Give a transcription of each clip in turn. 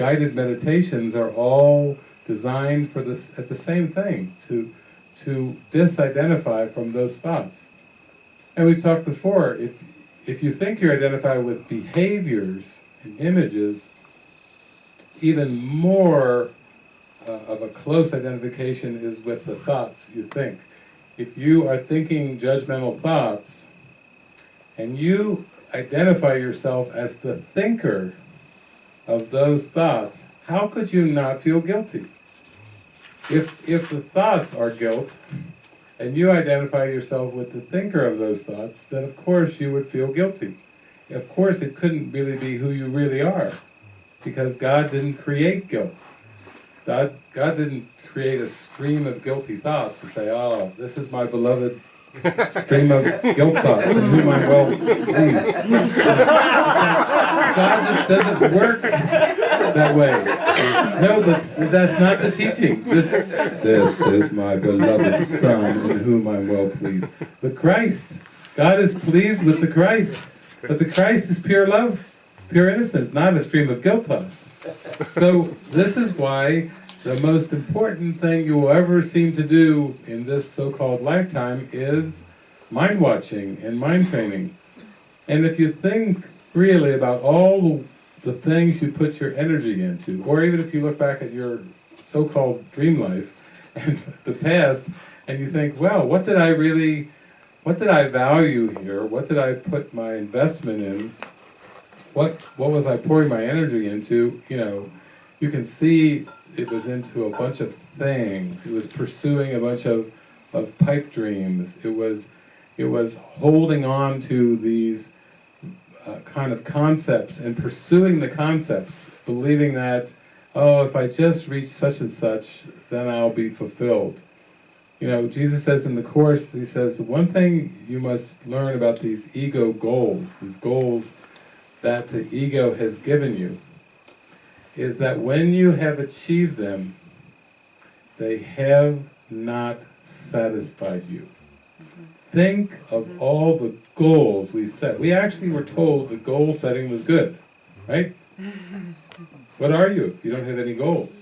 guided meditations are all designed for this at the same thing to to disidentify from those thoughts. And we've talked before, if if you think you're identified with behaviors and images, even more uh, of a close identification is with the thoughts you think. If you are thinking judgmental thoughts, and you identify yourself as the thinker of those thoughts, how could you not feel guilty? If, if the thoughts are guilt, and you identify yourself with the thinker of those thoughts, then of course you would feel guilty. Of course it couldn't really be who you really are, because God didn't create guilt. God, God didn't create a stream of guilty thoughts and say, oh, this is my beloved stream of guilt thoughts in whom I'm well pleased. God just doesn't work that way. No, that's, that's not the teaching. This, this is my beloved Son in whom I'm well pleased. The Christ, God is pleased with the Christ, but the Christ is pure love, pure innocence, not a stream of guilt thoughts. So this is why the most important thing you will ever seem to do in this so-called lifetime is mind watching and mind training. And if you think really about all the things you put your energy into, or even if you look back at your so-called dream life and the past, and you think, well, what did I really, what did I value here? What did I put my investment in? What, what was I pouring my energy into? You know, you can see it was into a bunch of things. It was pursuing a bunch of, of pipe dreams. It was, it was holding on to these uh, kind of concepts and pursuing the concepts, believing that, oh, if I just reach such and such, then I'll be fulfilled. You know, Jesus says in the Course, he says, one thing you must learn about these ego goals, these goals that the ego has given you, is that when you have achieved them, they have not satisfied you. Think of mm-hmm. all the goals we set. We actually were told that goal setting was good, right? What are you if you don't have any goals?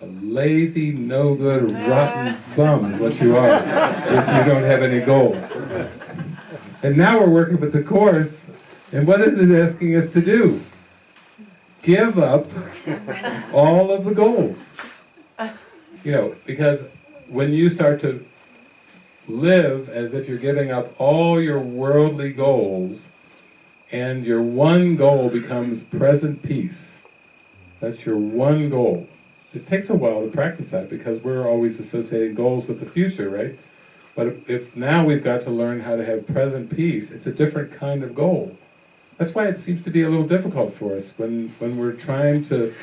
A lazy, no-good, rotten bum is what you are if you don't have any goals. And now we're working with the Course, and what is it asking us to do? Give up all of the goals. You know, because when you start to live as if you're giving up all your worldly goals, and your one goal becomes present peace. That's your one goal. It takes a while to practice that because we're always associating goals with the future, right? But if now we've got to learn how to have present peace, it's a different kind of goal. That's why it seems to be a little difficult for us when, when we're trying to,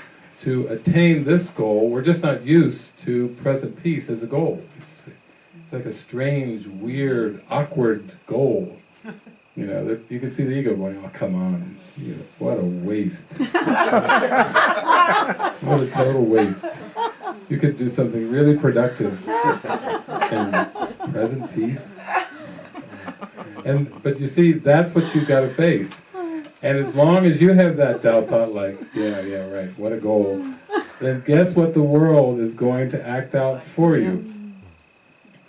to attain this goal, we're just not used to present peace as a goal. It's, it's like a strange, weird, awkward goal. You know, you can see the ego going, oh, come on, you know, what a waste. what a total waste. You could do something really productive and present peace. And But you see, that's what you've got to face. And as long as you have that doubt thought like, yeah, yeah, right, what a goal, then guess what the world is going to act out for you.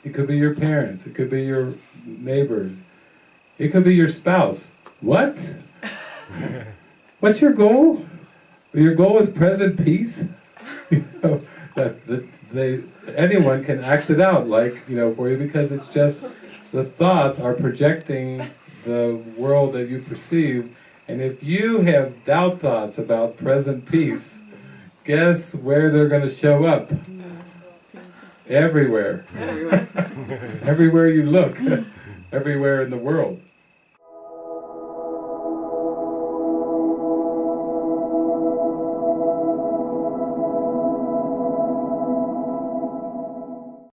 It could be your parents, it could be your neighbors, it could be your spouse. What? What's your goal? Your goal is present peace? you know, that, that they, anyone can act it out like, you know, for you because it's just the thoughts are projecting the world that you perceive and if you have doubt thoughts about present peace, guess where they're going to show up? Everywhere. Everywhere. Everywhere you look. Everywhere in the world.